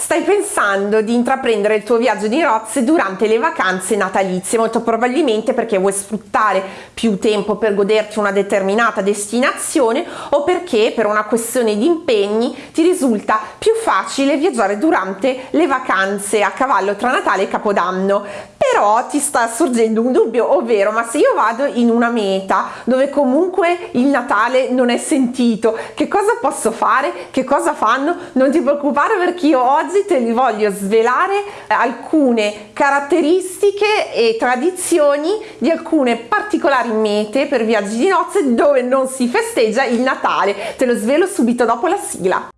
Stai pensando di intraprendere il tuo viaggio di nozze durante le vacanze natalizie, molto probabilmente perché vuoi sfruttare più tempo per goderti una determinata destinazione o perché per una questione di impegni ti risulta più facile viaggiare durante le vacanze a cavallo tra Natale e Capodanno però ti sta sorgendo un dubbio ovvero ma se io vado in una meta dove comunque il Natale non è sentito che cosa posso fare? Che cosa fanno? Non ti preoccupare perché io oggi te li voglio svelare alcune caratteristiche e tradizioni di alcune particolari mete per viaggi di nozze dove non si festeggia il Natale. Te lo svelo subito dopo la sigla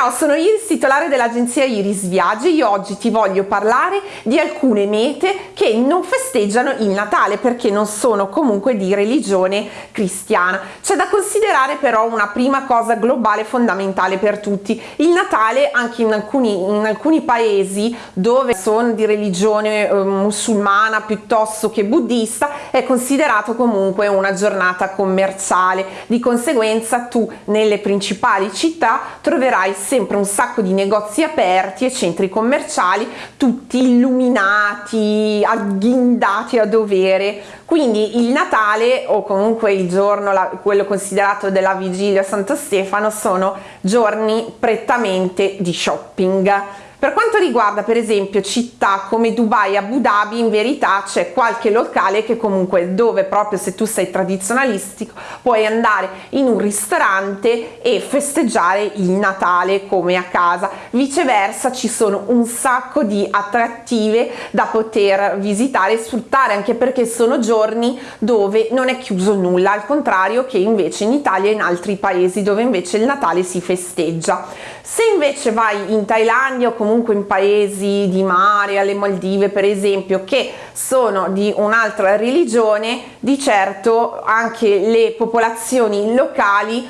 Ciao, sono Iris, titolare dell'agenzia Iris Viaggi. Io oggi ti voglio parlare di alcune mete che non festeggiano il Natale perché non sono comunque di religione cristiana. C'è da considerare però una prima cosa globale fondamentale per tutti. Il Natale anche in alcuni, in alcuni paesi dove sono di religione eh, musulmana piuttosto che buddista è considerato comunque una giornata commerciale. Di conseguenza tu nelle principali città troverai sempre un sacco di negozi aperti e centri commerciali tutti illuminati, agghindati a dovere. Quindi il Natale o comunque il giorno, la, quello considerato della vigilia Santo Stefano, sono giorni prettamente di shopping per quanto riguarda per esempio città come Dubai Abu Dhabi in verità c'è qualche locale che comunque dove proprio se tu sei tradizionalistico puoi andare in un ristorante e festeggiare il Natale come a casa. Viceversa ci sono un sacco di attrattive da poter visitare e sfruttare anche perché sono giorni dove non è chiuso nulla al contrario che invece in Italia e in altri paesi dove invece il Natale si festeggia. Se invece vai in Thailandia o comunque in paesi di mare, alle Maldive per esempio, che sono di un'altra religione, di certo anche le popolazioni locali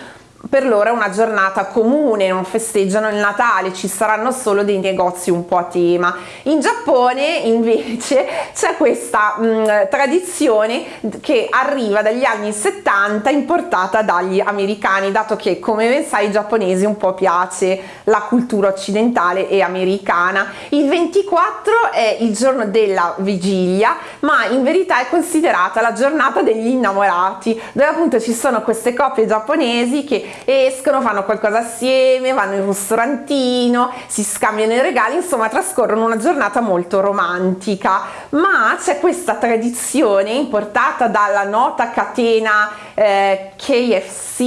per loro è una giornata comune, non festeggiano il Natale, ci saranno solo dei negozi un po' a tema. In Giappone invece c'è questa mh, mm, tradizione che arriva dagli anni 70 importata dagli americani, dato che come ben sai ai giapponesi un po' piace la cultura occidentale e americana. Il 24 è il giorno della vigilia, ma in verità è considerata la giornata degli innamorati, dove appunto ci sono queste coppie giapponesi che escono, fanno qualcosa assieme, vanno in ristorantino, si scambiano i regali, insomma trascorrono una giornata molto romantica. Ma c'è questa tradizione importata dalla nota catena eh, KFC,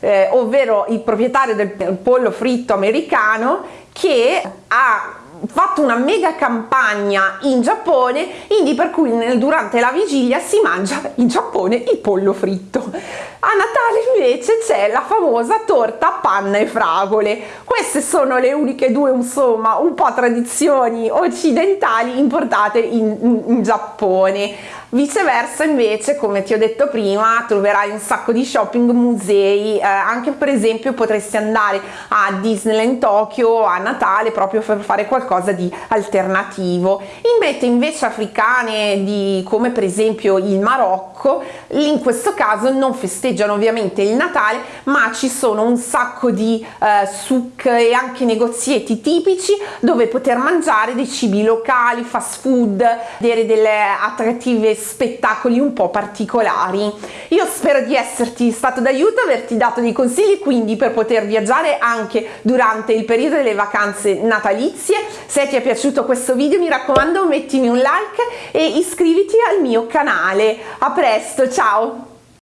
eh, ovvero il proprietario del pollo fritto americano, che ha fatto una mega campagna in Giappone quindi per cui nel, durante la vigilia si mangia in Giappone il pollo fritto. A Natale invece c'è la famosa torta panna e fragole. Queste sono le uniche due insomma un po' tradizioni occidentali importate in, in, in Giappone. Viceversa invece, come ti ho detto prima, troverai un sacco di shopping, musei, eh, anche per esempio potresti andare a Disneyland Tokyo a Natale proprio per fare qualcosa di alternativo. In mete invece africane di, come per esempio il Marocco, in questo caso non festeggiano ovviamente il Natale, ma ci sono un sacco di eh, souk e anche negozietti tipici dove poter mangiare dei cibi locali, fast food, vedere delle attrattive spettacoli un po' particolari. Io spero di esserti stato d'aiuto, averti dato dei consigli quindi per poter viaggiare anche durante il periodo delle vacanze natalizie. Se ti è piaciuto questo video mi raccomando mettimi un like e iscriviti al mio canale. A presto, ciao!